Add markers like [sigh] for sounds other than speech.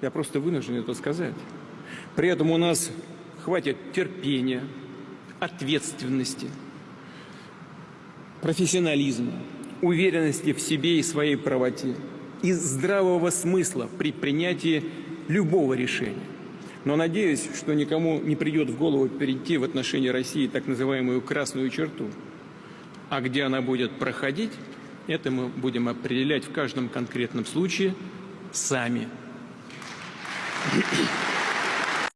Я просто вынужден это сказать. При этом у нас хватит терпения, ответственности, профессионализма, уверенности в себе и своей правоте и здравого смысла при принятии любого решения. Но надеюсь, что никому не придет в голову перейти в отношении России так называемую красную черту. А где она будет проходить, это мы будем определять в каждом конкретном случае сами. あ! [laughs]